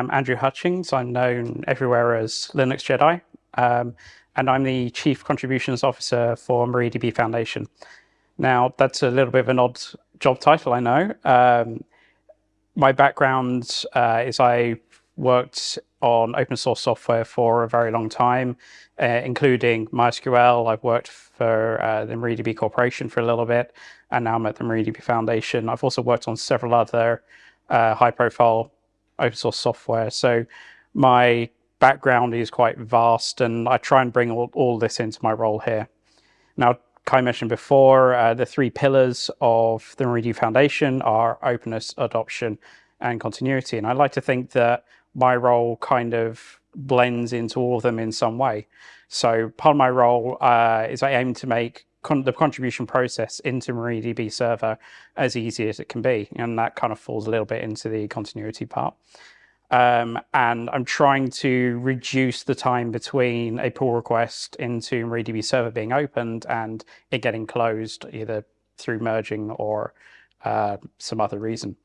am Andrew Hutchings. I'm known everywhere as Linux Jedi, um, and I'm the Chief Contributions Officer for MariaDB Foundation. Now, that's a little bit of an odd job title, I know. Um, my background uh, is I worked on open source software for a very long time, uh, including MySQL. I've worked for uh, the MariaDB Corporation for a little bit, and now I'm at the MariaDB Foundation. I've also worked on several other uh, high profile open source software. So my background is quite vast and I try and bring all, all this into my role here. Now, Kaj mentioned before, uh, the three pillars of the MariaDB Foundation are openness, adoption, and continuity. And I like to think that my role kind of blends into all of them in some way. So part of my role uh, is I aim to make con the contribution process into MariaDB server as easy as it can be. And that kind of falls a little bit into the continuity part. Um, and I'm trying to reduce the time between a pull request into MariaDB server being opened and it getting closed either through merging or uh, some other reason.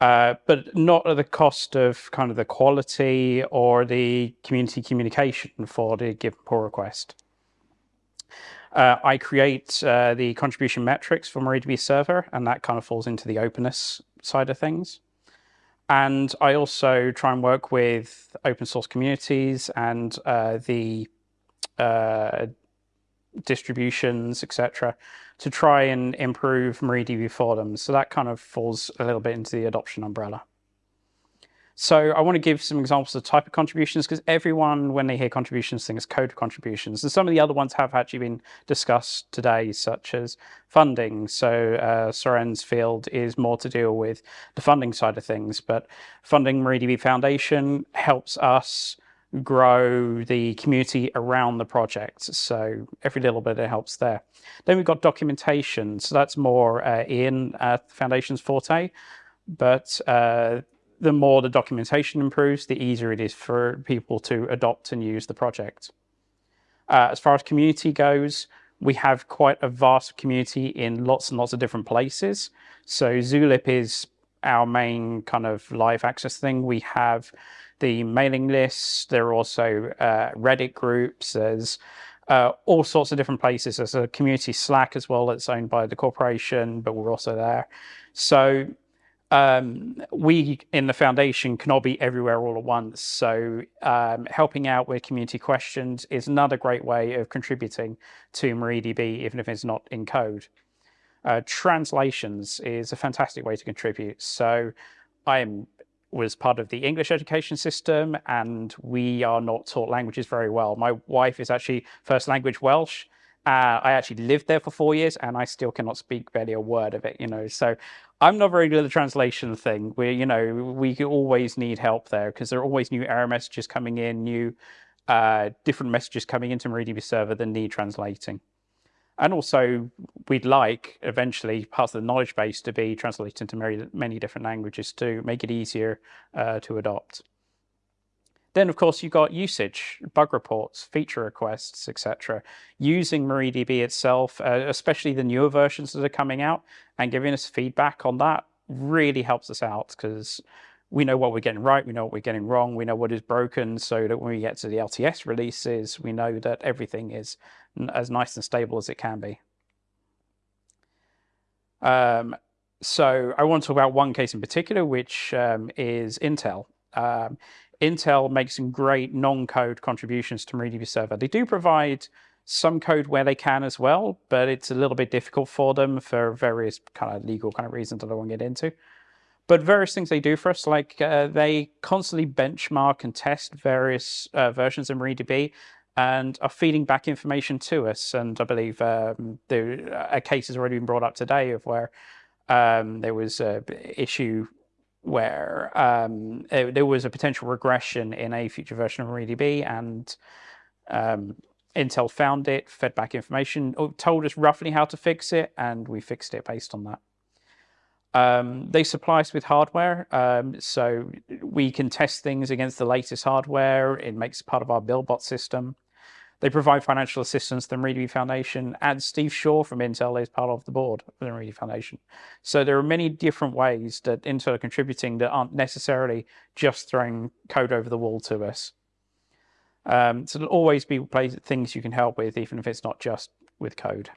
Uh, but not at the cost of kind of the quality or the community communication for the given pull request. Uh, I create uh, the contribution metrics for MariaDB server, and that kind of falls into the openness side of things. And I also try and work with open source communities and uh, the uh, distributions, etc., to try and improve MariaDB for them. So that kind of falls a little bit into the adoption umbrella. So I want to give some examples of type of contributions because everyone, when they hear contributions, thinks code contributions. And some of the other ones have actually been discussed today, such as funding. So uh, Soren's field is more to deal with the funding side of things, but funding MariaDB Foundation helps us grow the community around the project. So every little bit it helps there. Then we've got documentation. So that's more uh, in uh, Foundation's forte. But uh, the more the documentation improves, the easier it is for people to adopt and use the project. Uh, as far as community goes, we have quite a vast community in lots and lots of different places. So Zulip is our main kind of live access thing. We have the mailing lists. There are also uh, Reddit groups. There's uh, all sorts of different places. There's a community Slack as well that's owned by the corporation, but we're also there. So um, we in the foundation cannot be everywhere all at once. So um, helping out with community questions is another great way of contributing to MariaDB, even if it's not in code. Uh, translations is a fantastic way to contribute. So I was part of the English education system and we are not taught languages very well. My wife is actually first language Welsh uh, I actually lived there for four years and I still cannot speak barely a word of it, you know. So I'm not very good at the translation thing. Where you know, we always need help there because there are always new error messages coming in, new uh, different messages coming into MariaDB server that need translating. And also, we'd like eventually parts of the knowledge base to be translated into many, many different languages to make it easier uh, to adopt. Then, of course, you've got usage, bug reports, feature requests, etc. Using MariaDB itself, uh, especially the newer versions that are coming out, and giving us feedback on that really helps us out because we know what we're getting right, we know what we're getting wrong, we know what is broken, so that when we get to the LTS releases, we know that everything is as nice and stable as it can be. Um, so I want to talk about one case in particular, which um, is Intel. Um, Intel makes some great non-code contributions to MariaDB server. They do provide some code where they can as well, but it's a little bit difficult for them for various kind of legal kind of reasons that I won't get into. But various things they do for us, like uh, they constantly benchmark and test various uh, versions of MariaDB and are feeding back information to us. And I believe um, a case has already been brought up today of where um, there was an issue where um, it, there was a potential regression in a future version of MariaDB and um, Intel found it, fed back information, told us roughly how to fix it, and we fixed it based on that. Um, they supply us with hardware, um, so we can test things against the latest hardware. It makes part of our BuildBot system. They provide financial assistance to the MariaDB Foundation, and Steve Shaw from Intel is part of the board of the MariaDB Foundation. So there are many different ways that Intel are contributing that aren't necessarily just throwing code over the wall to us. Um, so there'll always be things you can help with, even if it's not just with code.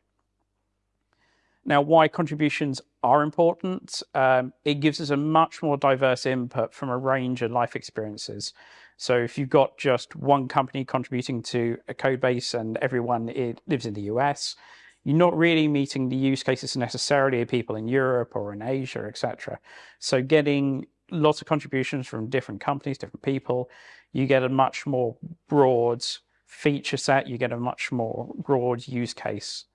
Now, why contributions are important, um, it gives us a much more diverse input from a range of life experiences. So if you've got just one company contributing to a code base and everyone it lives in the US, you're not really meeting the use cases necessarily of people in Europe or in Asia, etc. So getting lots of contributions from different companies, different people, you get a much more broad feature set, you get a much more broad use case.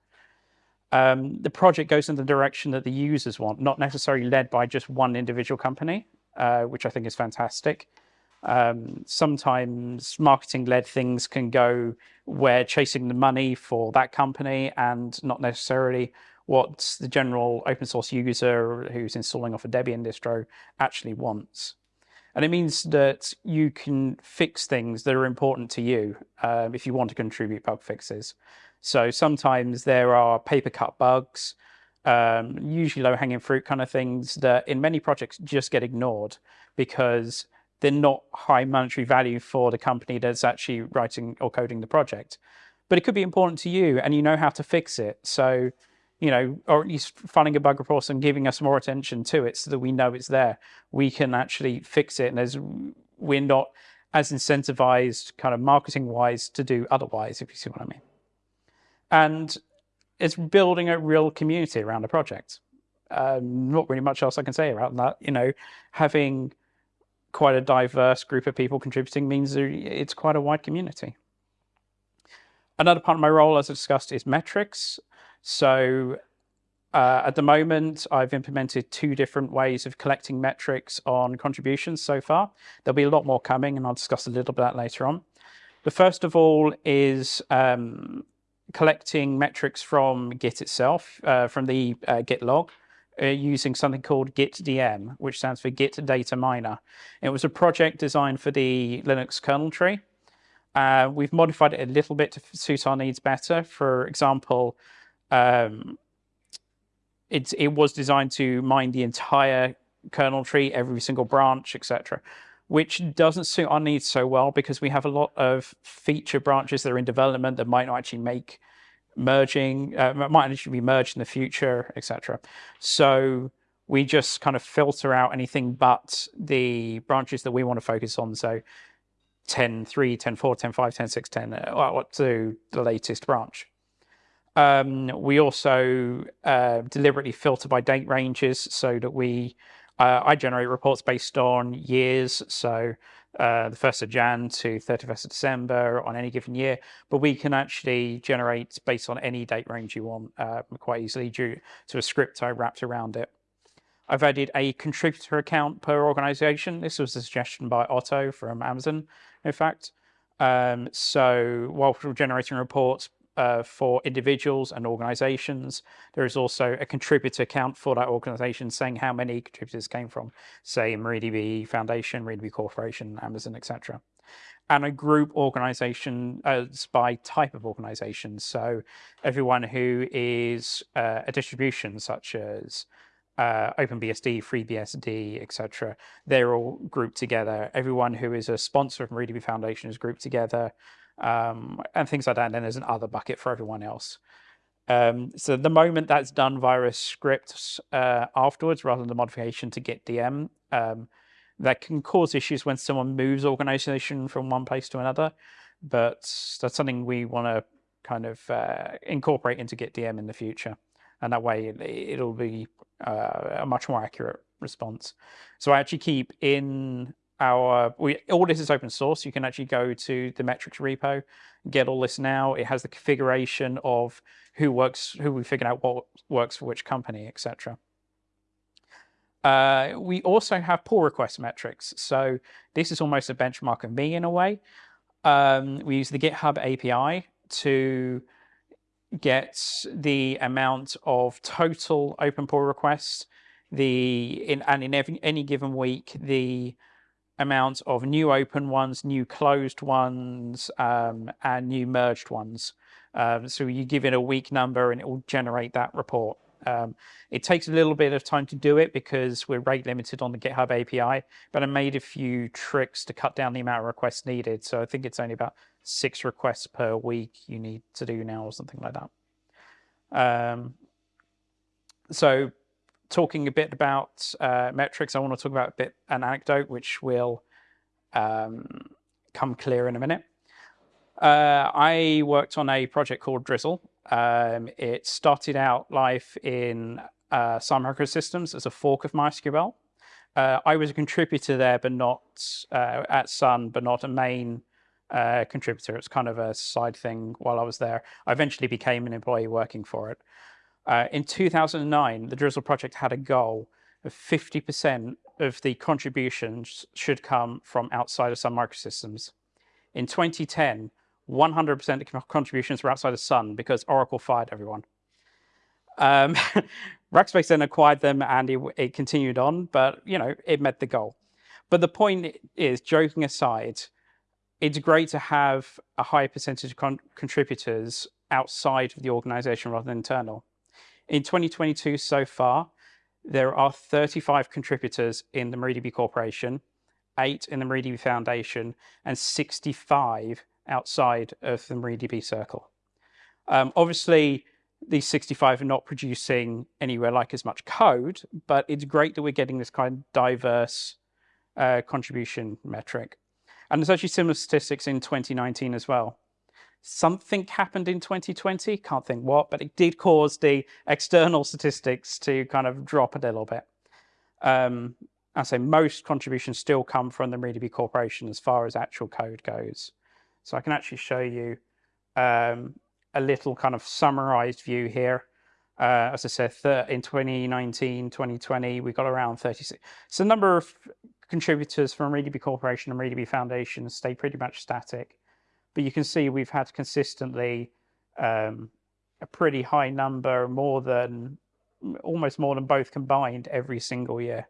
Um, the project goes in the direction that the users want, not necessarily led by just one individual company, uh, which I think is fantastic. Um, sometimes marketing-led things can go where chasing the money for that company and not necessarily what the general open source user who's installing off a Debian distro actually wants. And it means that you can fix things that are important to you um, if you want to contribute bug fixes. So sometimes there are paper cut bugs, um, usually low hanging fruit kind of things that in many projects just get ignored because they're not high monetary value for the company that's actually writing or coding the project. But it could be important to you and you know how to fix it. So, you know, or at least finding a bug report and giving us more attention to it so that we know it's there. We can actually fix it and there's we're not as incentivized kind of marketing wise to do otherwise, if you see what I mean. And it's building a real community around a project. Um, not really much else I can say about that. You know, having quite a diverse group of people contributing means it's quite a wide community. Another part of my role, as I discussed, is metrics. So uh, at the moment, I've implemented two different ways of collecting metrics on contributions so far. There'll be a lot more coming, and I'll discuss a little bit that later on. The first of all is um, collecting metrics from Git itself, uh, from the uh, Git log uh, using something called GitDM, which stands for Git Data Miner. It was a project designed for the Linux kernel tree. Uh, we've modified it a little bit to suit our needs better. For example, um, it, it was designed to mine the entire kernel tree, every single branch, etc., which doesn't suit our needs so well because we have a lot of feature branches that are in development that might not actually make merging, uh, might actually be merged in the future, etc. So we just kind of filter out anything but the branches that we want to focus on. So 10, 3, 10, 4, 10, 5, 10, 6, 10, uh, up to the latest branch. Um, we also uh, deliberately filter by date ranges so that we, uh, I generate reports based on years. So uh, the 1st of Jan to 31st of December on any given year, but we can actually generate based on any date range you want uh, quite easily due to a script I wrapped around it. I've added a contributor account per organization. This was a suggestion by Otto from Amazon, in fact. Um, so while we're generating reports, uh, for individuals and organizations. There is also a contributor account for that organization saying how many contributors came from, say, MariaDB Foundation, MariaDB Corporation, Amazon, etc. And a group organization as by type of organization. So everyone who is uh, a distribution such as uh, OpenBSD, FreeBSD, etc. They're all grouped together. Everyone who is a sponsor of MariaDB Foundation is grouped together um, and things like that. And then there's an other bucket for everyone else. Um, so the moment that's done via a script uh, afterwards, rather than the modification to GitDM, um, that can cause issues when someone moves organization from one place to another. But that's something we want to kind of uh, incorporate into GitDM in the future. And that way it, will be uh, a much more accurate response. So I actually keep in our we all this is open source. You can actually go to the metrics repo, get all this now. It has the configuration of who works, who we figured out what works for which company, etc. Uh, we also have pull request metrics. So this is almost a benchmark of me in a way. Um, we use the GitHub API to get the amount of total open pull requests, the in and in every, any given week the amount of new open ones, new closed ones, um, and new merged ones. Um, so you give it a week number and it will generate that report. Um, it takes a little bit of time to do it because we're rate limited on the GitHub API, but I made a few tricks to cut down the amount of requests needed. So I think it's only about six requests per week you need to do now or something like that. Um, so talking a bit about uh, metrics, I want to talk about a bit an anecdote which will um, come clear in a minute. Uh, I worked on a project called Drizzle. Um, it started out life in uh, Sun Microsystems as a fork of MySQL. Uh, I was a contributor there, but not uh, at Sun, but not a main uh, contributor. It's kind of a side thing while I was there. I eventually became an employee working for it. Uh, in 2009, the Drizzle project had a goal of 50% of the contributions should come from outside of Sun Microsystems. In 2010, 100% of the contributions were outside of Sun because Oracle fired everyone. Um, Rackspace then acquired them and it, it, continued on, but you know, it met the goal. But the point is, joking aside, it's great to have a high percentage of con contributors outside of the organization rather than internal. In 2022 so far, there are 35 contributors in the MariaDB Corporation, eight in the MariaDB Foundation, and 65 outside of the MariaDB circle. Um, obviously, these 65 are not producing anywhere like as much code, but it's great that we're getting this kind of diverse uh, contribution metric. And there's actually similar statistics in 2019 as well. Something happened in 2020, can't think what, but it did cause the external statistics to kind of drop a little bit. Um, I say most contributions still come from the MariaDB Corporation as far as actual code goes. So I can actually show you um, a little kind of summarized view here. Uh, as I said, in 2019, 2020, we got around 36. So the number of contributors from MariaDB Corporation and MariaDB Foundation stay pretty much static. But you can see we've had consistently um, a pretty high number, more than almost more than both combined every single year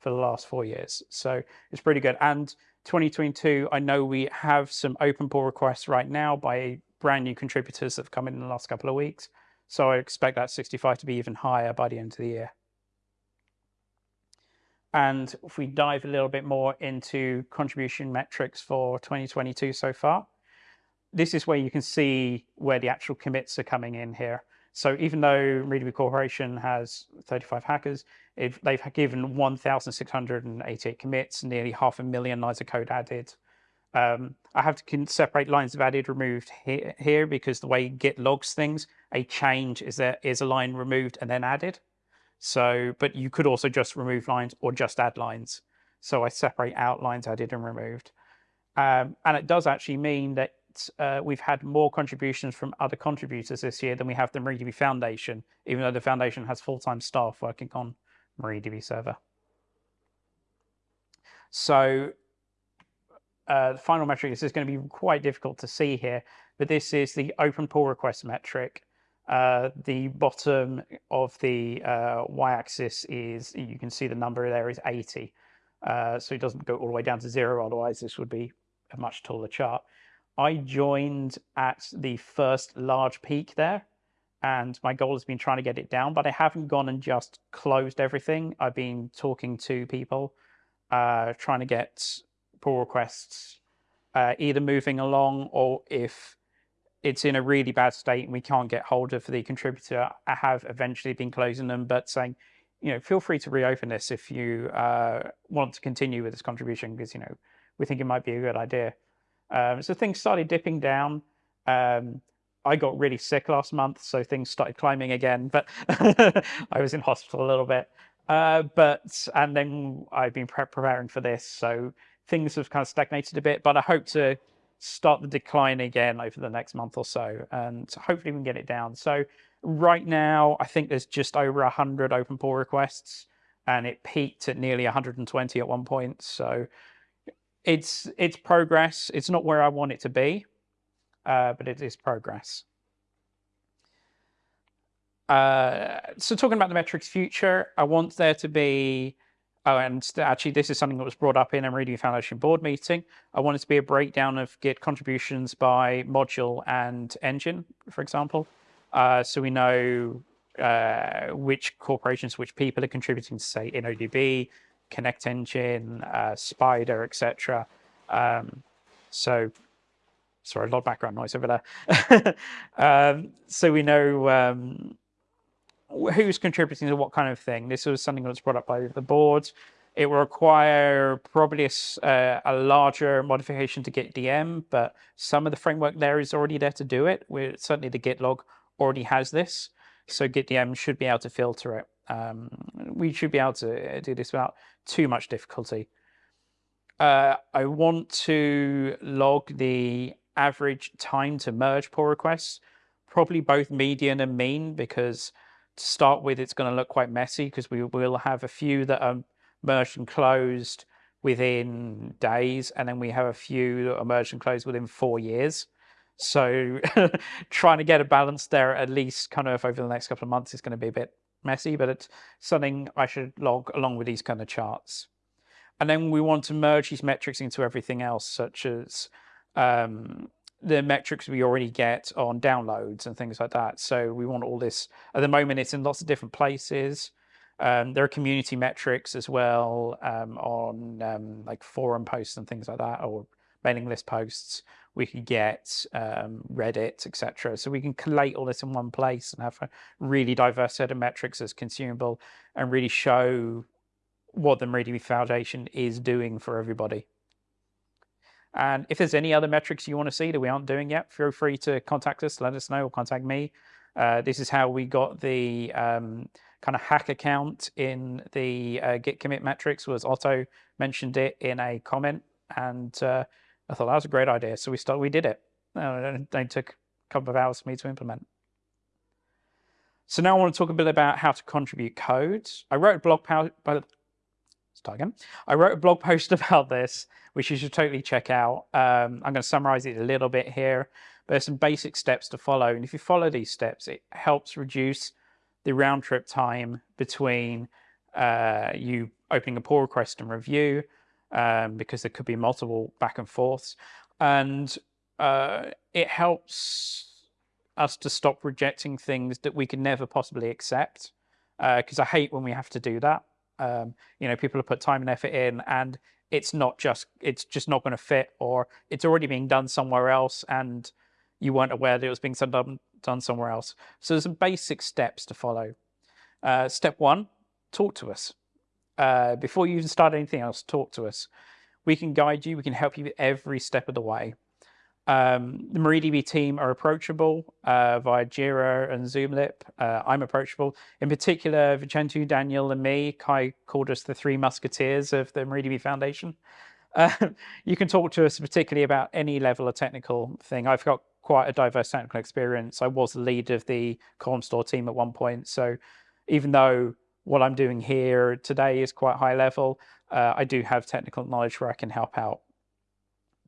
for the last four years. So it's pretty good. And 2022, I know we have some open pull requests right now by brand new contributors that have come in, in the last couple of weeks. So I expect that 65 to be even higher by the end of the year. And if we dive a little bit more into contribution metrics for 2022 so far, this is where you can see where the actual commits are coming in here. So even though MariaDB Corporation has 35 hackers, if they've given 1,688 commits, nearly half a million lines of code added. Um, I have to separate lines of added removed here, here because the way Git logs things, a change is there is a line removed and then added. So, but you could also just remove lines or just add lines. So I separate out lines added and removed. Um, and it does actually mean that uh, we've had more contributions from other contributors this year than we have the MariaDB Foundation, even though the Foundation has full-time staff working on MariaDB Server. So uh, the final metric, this is going to be quite difficult to see here, but this is the open pull request metric. Uh, the bottom of the uh, y-axis is, you can see the number there is 80. Uh, so it doesn't go all the way down to zero, otherwise this would be a much taller chart. I joined at the first large peak there, and my goal has been trying to get it down, but I haven't gone and just closed everything. I've been talking to people, uh, trying to get pull requests uh, either moving along or if it's in a really bad state and we can't get hold of the contributor, I have eventually been closing them, but saying, you know, feel free to reopen this if you uh, want to continue with this contribution because, you know, we think it might be a good idea. Um, so things started dipping down. Um, I got really sick last month, so things started climbing again, but I was in hospital a little bit. Uh, but and then I've been pre preparing for this, so things have kind of stagnated a bit. But I hope to start the decline again over the next month or so, and hopefully we can get it down. So right now, I think there's just over 100 open pull requests, and it peaked at nearly 120 at one point. So it's it's progress. It's not where I want it to be, uh, but it is progress. Uh, so talking about the metrics future, I want there to be Oh, and actually, this is something that was brought up in a MariaDB Foundation board meeting. I wanted to be a breakdown of Git contributions by module and engine, for example. Uh, so we know uh, which corporations, which people are contributing to, say, InnoDB, Connect Engine, uh, Spider, etc. Um, so, sorry, a lot of background noise over there. um, so we know um, who's contributing to what kind of thing. This was something that was brought up by the board. It will require probably a, uh, a larger modification to GitDM, but some of the framework there is already there to do it. We're, certainly the Git log already has this, so GitDM should be able to filter it. Um, we should be able to do this without too much difficulty. Uh, I want to log the average time to merge pull requests, probably both median and mean, because to start with, it's going to look quite messy because we will have a few that are merged and closed within days, and then we have a few that are merged and closed within four years. So trying to get a balance there at least kind of over the next couple of months is going to be a bit messy, but it's something I should log along with these kind of charts. And then we want to merge these metrics into everything else, such as um, the metrics we already get on downloads and things like that. So we want all this, at the moment it's in lots of different places. Um, there are community metrics as well um, on um, like forum posts and things like that, or mailing list posts. We could get um, Reddit, etc. So we can collate all this in one place and have a really diverse set of metrics as consumable and really show what the MariaDB Foundation is doing for everybody. And if there's any other metrics you want to see that we aren't doing yet, feel free to contact us, let us know, or contact me. Uh, this is how we got the um, kind of hack account in the uh, Git commit metrics was Otto mentioned it in a comment, and uh, I thought that was a great idea. So we started, we did it. Uh, it took a couple of hours for me to implement. So now I want to talk a bit about how to contribute code. I wrote a blog post, start again. I wrote a blog post about this, which you should totally check out. Um, I'm going to summarize it a little bit here, there's some basic steps to follow. And if you follow these steps, it helps reduce the round trip time between uh, you opening a pull request and review, um, because there could be multiple back and forths. And uh, it helps us to stop rejecting things that we could never possibly accept. Because uh, I hate when we have to do that. Um, you know, people have put time and effort in, and it's not just it's just not going to fit, or it's already being done somewhere else, and you weren't aware that it was being done done somewhere else. So there's some basic steps to follow. Uh, step one: talk to us uh, before you even start anything else. Talk to us. We can guide you. We can help you every step of the way. Um, the MariaDB team are approachable uh, via Jira and Zulip. Uh, I'm approachable. In particular, Vicențiu, Daniel, and me, Kaj called us the three musketeers of the MariaDB Foundation. Uh, you can talk to us particularly about any level of technical thing. I've got quite a diverse technical experience. I was the lead of the column store team at one point. So even though what I'm doing here today is quite high level, uh, I do have technical knowledge where I can help out.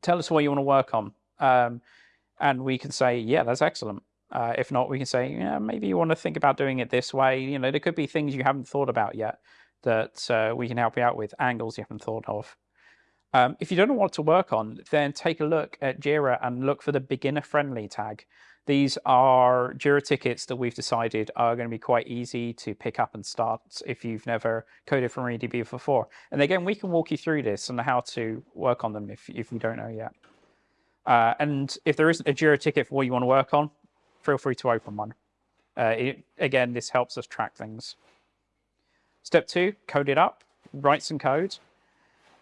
Tell us what you want to work on um, and we can say, yeah, that's excellent. Uh, if not, we can say, yeah, maybe you want to think about doing it this way. You know, there could be things you haven't thought about yet that uh, we can help you out with, angles you haven't thought of. Um, if you don't know what to work on, then take a look at Jira and look for the beginner friendly tag. These are Jira tickets that we've decided are going to be quite easy to pick up and start if you've never coded from MariaDB before. And again, we can walk you through this and how to work on them if, if you don't know yet. Uh, and if there isn't a Jira ticket for what you want to work on, feel free to open one. Uh, it, again, this helps us track things. Step two, code it up, write some code.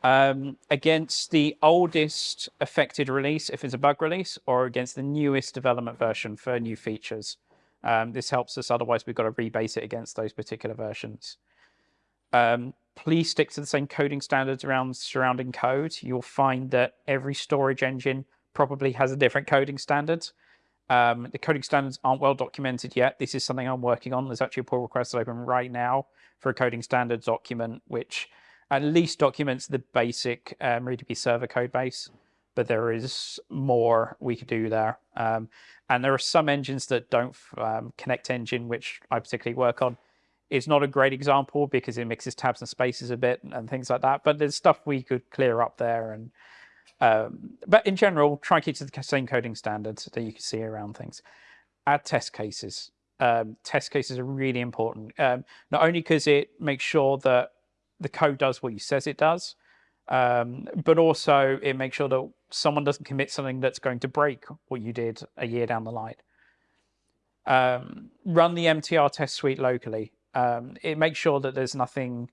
Um, against the oldest affected release, if it's a bug release, or against the newest development version for new features. Um, this helps us, otherwise we've got to rebase it against those particular versions. Um, please stick to the same coding standards around surrounding code. You'll find that every storage engine probably has a different coding standards. Um, the coding standards aren't well documented yet. This is something I'm working on. There's actually a pull request open right now for a coding standards document, which at least documents the basic um, MariaDB server code base, but there is more we could do there. Um, and there are some engines that don't um, connect engine, which I particularly work on. is not a great example because it mixes tabs and spaces a bit and things like that. But there's stuff we could clear up there. And um, but in general, try and keep to the same coding standards that you can see around things. Add test cases. Um, test cases are really important. Um, not only because it makes sure that the code does what you says it does, um, but also it makes sure that someone doesn't commit something that's going to break what you did a year down the line. Um, run the MTR test suite locally. Um, it makes sure that there's nothing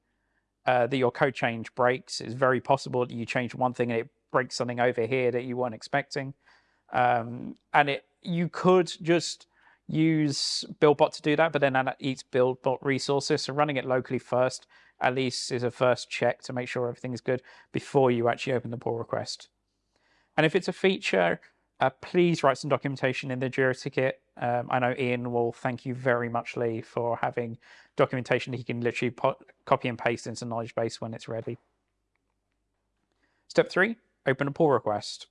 uh, that your code change breaks. It's very possible that you change one thing and it breaks something over here that you weren't expecting. Um, and it you could just use BuildBot to do that, but then that eats BuildBot resources. So running it locally first at least is a first check to make sure everything is good before you actually open the pull request. And if it's a feature, uh, please write some documentation in the Jira ticket. Um, I know Ian will thank you very much, Lee, for having documentation he can literally copy and paste into knowledge base when it's ready. Step three, open a pull request.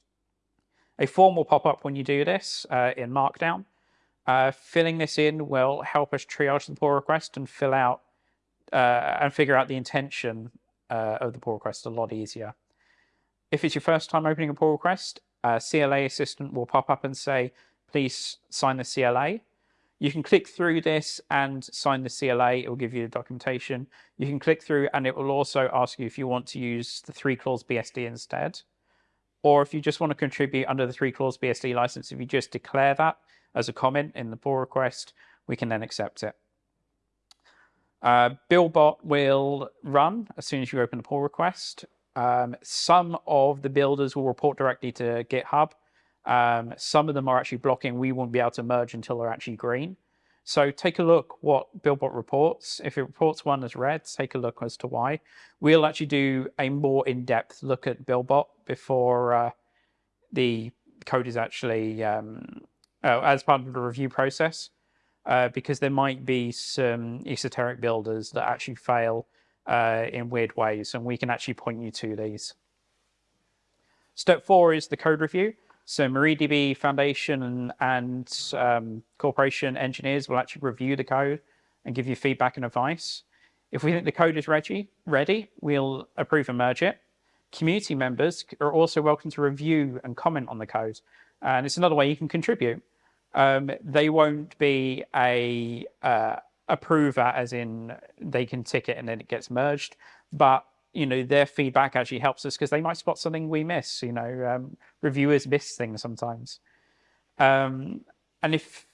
A form will pop up when you do this uh, in Markdown. Uh, filling this in will help us triage the pull request and fill out uh, and figure out the intention uh, of the pull request a lot easier. If it's your first time opening a pull request, a CLA assistant will pop up and say, please sign the CLA. You can click through this and sign the CLA. It will give you the documentation. You can click through and it will also ask you if you want to use the three clause BSD instead. Or if you just want to contribute under the three clause BSD license, if you just declare that as a comment in the pull request, we can then accept it. Uh, BuildBot will run as soon as you open a pull request. Um, some of the builders will report directly to GitHub. Um, some of them are actually blocking. We won't be able to merge until they're actually green. So take a look what BuildBot reports. If it reports one as red, take a look as to why. We'll actually do a more in-depth look at BuildBot before uh, the code is actually um, uh, as part of the review process uh, because there might be some esoteric builders that actually fail uh, in weird ways, and we can actually point you to these. Step four is the code review. So MariaDB Foundation and, and um, corporation engineers will actually review the code and give you feedback and advice. If we think the code is ready, ready, we'll approve and merge it. Community members are also welcome to review and comment on the code. And it's another way you can contribute um, they won't be a uh, approver as in they can tick it and then it gets merged. But you know their feedback actually helps us because they might spot something we miss. You know, um, reviewers miss things sometimes. Um, and if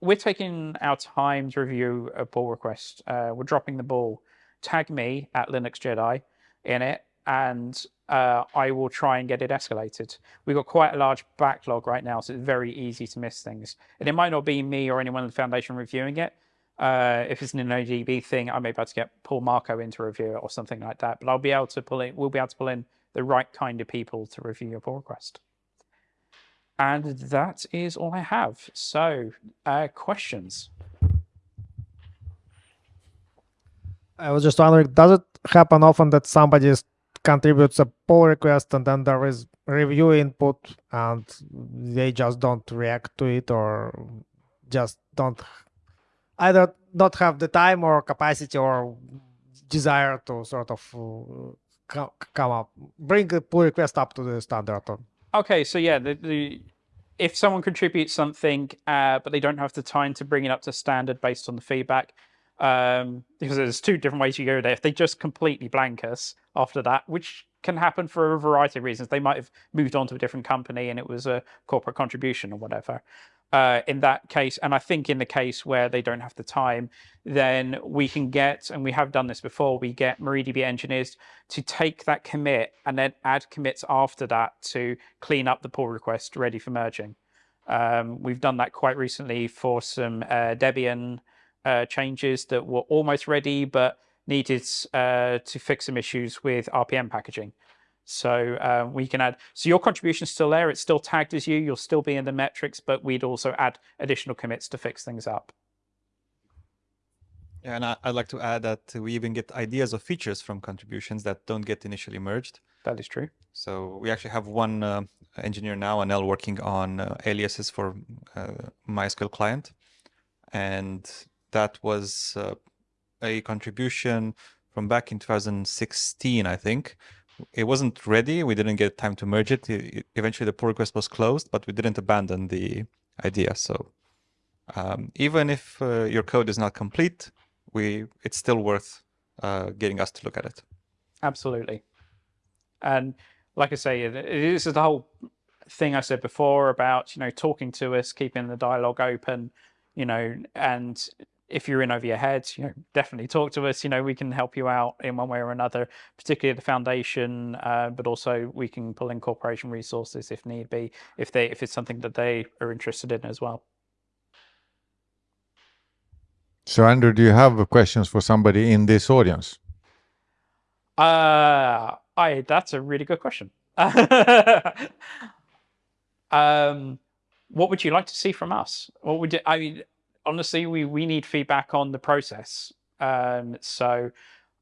we're taking our time to review a pull request, uh, we're dropping the ball. Tag me at Linux Jedi in it, and uh, I will try and get it escalated. We've got quite a large backlog right now, so it's very easy to miss things. And it might not be me or anyone in the foundation reviewing it. Uh, if it's an InnoDB thing, I may be able to get Paul Marco in to review it or something like that. But I'll be able to pull in, we'll be able to pull in the right kind of people to review your pull request. And that is all I have. So, uh, questions? I was just wondering, does it happen often that somebody is contributes a pull request and then there is review input and they just don't react to it or just don't either not have the time or capacity or desire to sort of uh, come up bring the pull request up to the standard okay so yeah the, the if someone contributes something uh, but they don't have the time to bring it up to standard based on the feedback um, because there's two different ways you go there. If they just completely blank us after that, which can happen for a variety of reasons, they might have moved on to a different company and it was a corporate contribution or whatever. Uh, in that case, and I think in the case where they don't have the time, then we can get, and we have done this before, we get MariaDB engineers to take that commit and then add commits after that to clean up the pull request ready for merging. Um, we've done that quite recently for some uh, Debian uh, changes that were almost ready, but needed uh, to fix some issues with RPM packaging. So uh, we can add, so your contribution is still there. It's still tagged as you. You'll still be in the metrics, but we'd also add additional commits to fix things up. Yeah, and I, would like to add that we even get ideas of features from contributions that don't get initially merged. That is true. So we actually have one uh, engineer now, Anel, working on uh, aliases for uh, MySQL client. And that was uh, a contribution from back in 2016, I think. It wasn't ready. We didn't get time to merge it. it eventually, the pull request was closed, but we didn't abandon the idea. So um, even if uh, your code is not complete, we it's still worth uh, getting us to look at it. Absolutely. And like I say, this is the whole thing I said before about, you know, talking to us, keeping the dialogue open, you know, and if you're in over your head, you know, definitely talk to us. You know, we can help you out in one way or another, particularly the foundation, uh, but also we can pull in corporation resources if need be, if they if it's something that they are interested in as well. So, Andrew, do you have questions for somebody in this audience? Uh, I that's a really good question. um, what would you like to see from us? What would you, I mean? Honestly, we we need feedback on the process. Um, so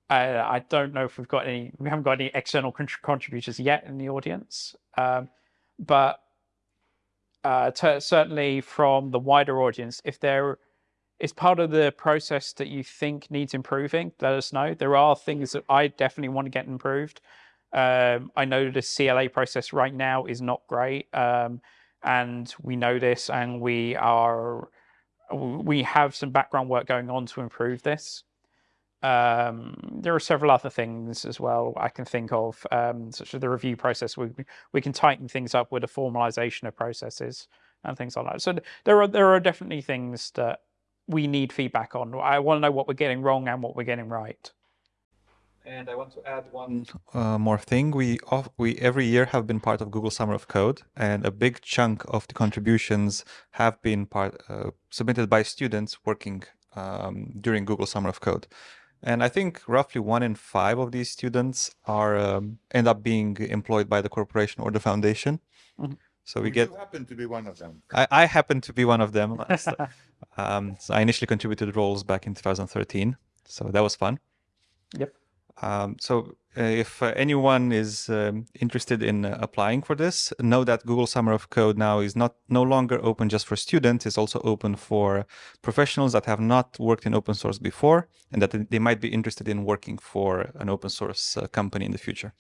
uh, I don't know if we've got any. We haven't got any external contributors yet in the audience, um, but uh, certainly from the wider audience, if there is part of the process that you think needs improving, let us know. There are things that I definitely want to get improved. Um, I know the CLA process right now is not great, um, and we know this, and we are we have some background work going on to improve this. Um, there are several other things as well I can think of, um, such as the review process. We we can tighten things up with a formalization of processes and things like that. So there are there are definitely things that we need feedback on. I want to know what we're getting wrong and what we're getting right. And I want to add one uh, more thing. We off, we every year have been part of Google Summer of Code, and a big chunk of the contributions have been part uh, submitted by students working um, during Google Summer of Code. And I think roughly one in five of these students are um, end up being employed by the corporation or the foundation. Mm -hmm. So we you get. You happen to be one of them. I, I happen to be one of them. um, so I initially contributed roles back in 2013, so that was fun. Yep. Um, so uh, if uh, anyone is um, interested in uh, applying for this, know that Google Summer of Code now is not no longer open just for students. It's also open for professionals that have not worked in open source before and that they might be interested in working for an open source company in the future.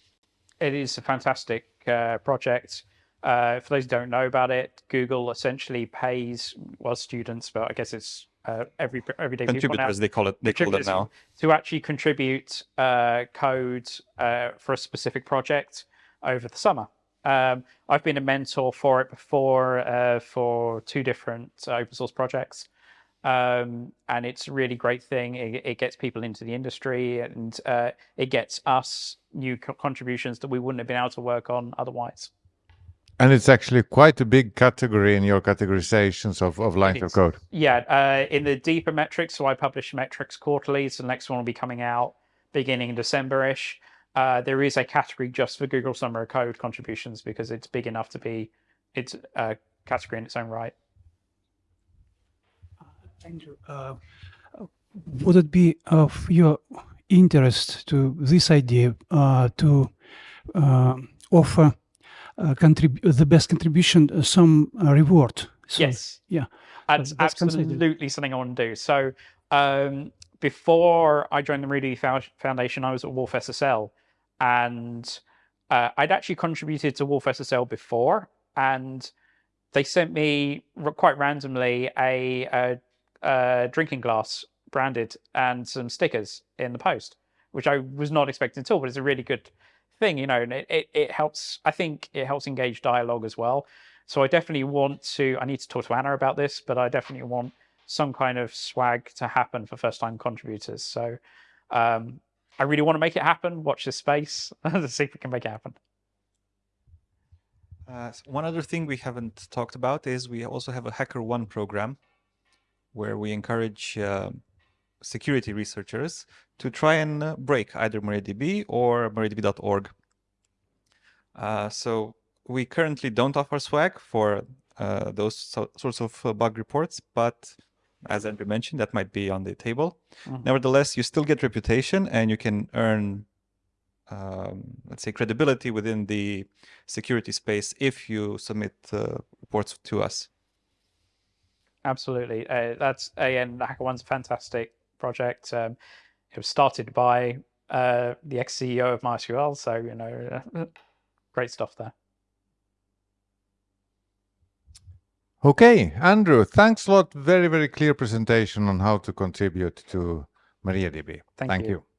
It is a fantastic uh, project. Uh, for those who don't know about it, Google essentially pays well students, but I guess it's uh, every everyday contributors they call it they call it now to actually contribute uh, code uh, for a specific project over the summer. Um, I've been a mentor for it before uh, for two different open source projects. Um, and it's a really great thing. It, it, gets people into the industry and uh, it gets us new co contributions that we wouldn't have been able to work on otherwise. And it's actually quite a big category in your categorizations of, of lines of code. Yeah, uh, in the deeper metrics, so I publish metrics quarterly, so the next one will be coming out beginning December-ish. Uh, there is a category just for Google Summer of Code contributions because it's big enough to be it's a category in its own right. Uh, Andrew, uh, would it be of your interest to this idea uh, to uh, offer uh, the best contribution uh, some uh, reward. So, yes. Yeah. That's, that's absolutely something I want to do. So um, before I joined the MariaDB Foundation, I was at wolfSSL, and uh, I'd actually contributed to wolfSSL before, and they sent me quite randomly a, a, a, drinking glass branded and some stickers in the post, which I was not expecting at all, but it's a really good thing, you know, and it, it, it helps, I think it helps engage dialogue as well. So I definitely want to, I need to talk to Anna about this, but I definitely want some kind of swag to happen for first time contributors. So um, I really want to make it happen. Watch this space to see if we can make it happen. Uh, one other thing we haven't talked about is we also have a HackerOne program where we encourage uh, security researchers to try and uh, break either MariaDB or MariaDB.org. Uh, so we currently don't offer swag for uh, those so sorts of uh, bug reports, but as Andrew mentioned, that might be on the table. Mm -hmm. Nevertheless, you still get reputation and you can earn, um, let's say, credibility within the security space if you submit uh, reports to us. Absolutely. Uh, that's, again, HackerOne's fantastic project. Um, it was started by uh, the ex-CEO of MySQL. So, you know, great stuff there. Okay, Andrew, thanks a lot. Very, very clear presentation on how to contribute to MariaDB. Thank Thank you. you.